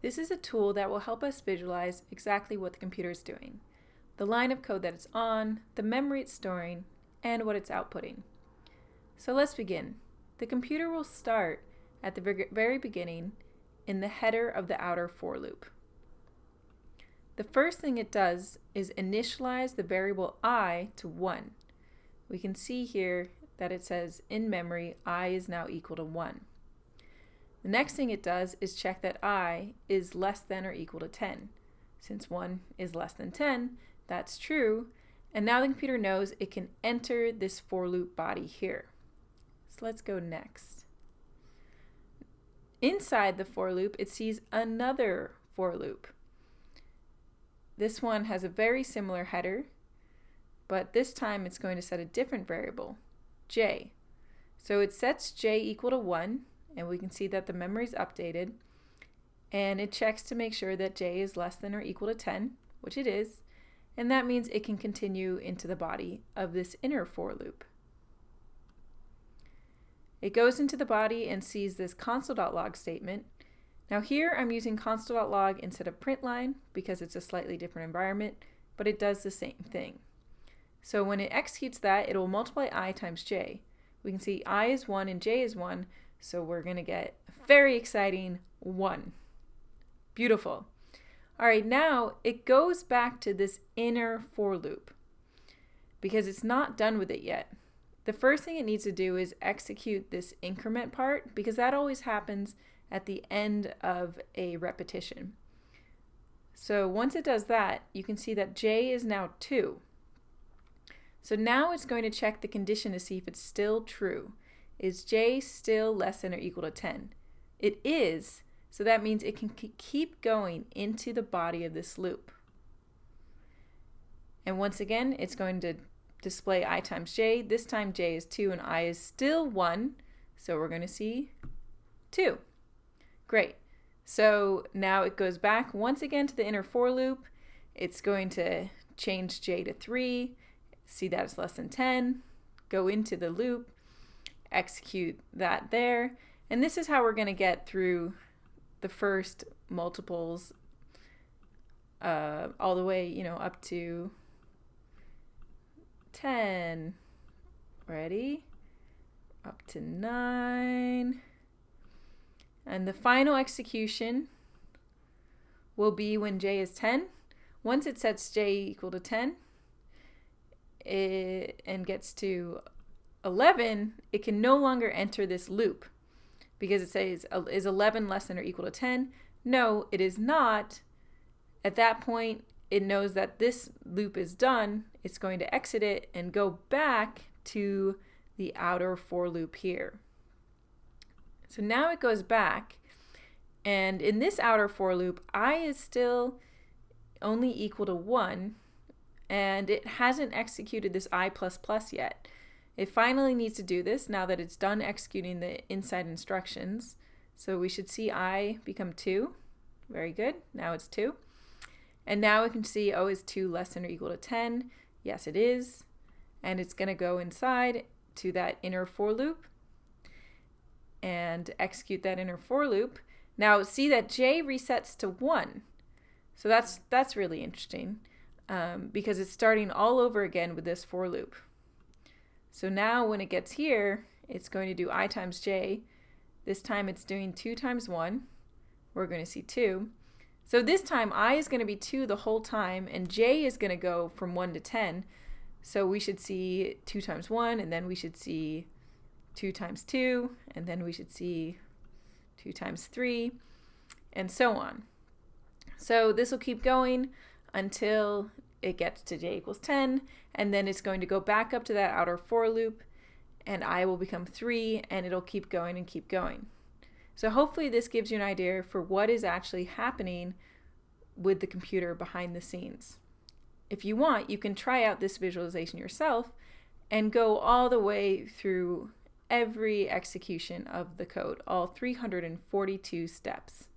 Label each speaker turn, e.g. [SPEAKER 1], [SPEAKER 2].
[SPEAKER 1] This is a tool that will help us visualize exactly what the computer is doing, the line of code that it's on, the memory it's storing, and what it's outputting. So let's begin. The computer will start at the very beginning in the header of the outer for loop. The first thing it does is initialize the variable i to 1. We can see here that it says in memory i is now equal to 1. The next thing it does is check that i is less than or equal to 10. Since 1 is less than 10, that's true, and now the computer knows it can enter this for loop body here. So let's go next. Inside the for loop, it sees another for loop. This one has a very similar header, but this time it's going to set a different variable, j. So it sets j equal to 1, and we can see that the memory is updated and it checks to make sure that j is less than or equal to 10 which it is and that means it can continue into the body of this inner for loop. It goes into the body and sees this console.log statement. Now here I'm using console.log instead of println because it's a slightly different environment, but it does the same thing. So when it executes that, it will multiply i times j. We can see i is 1 and j is 1, so we're going to get a very exciting 1. Beautiful. All right, now it goes back to this inner for loop because it's not done with it yet. The first thing it needs to do is execute this increment part because that always happens at the end of a repetition. So once it does that, you can see that j is now 2. So now it's going to check the condition to see if it's still true. Is j still less than or equal to 10? It is, so that means it can keep going into the body of this loop. And once again, it's going to display i times j. This time j is 2 and i is still 1, so we're going to see 2. Great. So now it goes back once again to the inner for loop. It's going to change j to 3, see that it's less than 10, go into the loop, execute that there. And this is how we're going to get through the first multiples uh, all the way, you know, up to 10. Ready? Up to 9. And the final execution will be when j is 10. Once it sets j equal to 10 it, and gets to 11, it can no longer enter this loop because it says, uh, is 11 less than or equal to 10? No, it is not. At that point, it knows that this loop is done. It's going to exit it and go back to the outer for loop here. So now it goes back, and in this outer for loop, i is still only equal to 1, and it hasn't executed this i++ plus yet. It finally needs to do this now that it's done executing the inside instructions. So we should see i become 2. Very good. Now it's 2. And now we can see O is 2 less than or equal to 10. Yes, it is. And it's going to go inside to that inner for loop and execute that inner for loop. Now see that J resets to 1. So that's, that's really interesting um, because it's starting all over again with this for loop. So now when it gets here, it's going to do i times j. This time it's doing 2 times 1. We're going to see 2. So this time i is going to be 2 the whole time, and j is going to go from 1 to 10. So we should see 2 times 1, and then we should see 2 times 2, and then we should see 2 times 3, and so on. So this will keep going until it gets to j equals 10, and then it's going to go back up to that outer for loop, and i will become 3, and it'll keep going and keep going. So hopefully this gives you an idea for what is actually happening with the computer behind the scenes. If you want, you can try out this visualization yourself and go all the way through every execution of the code, all 342 steps.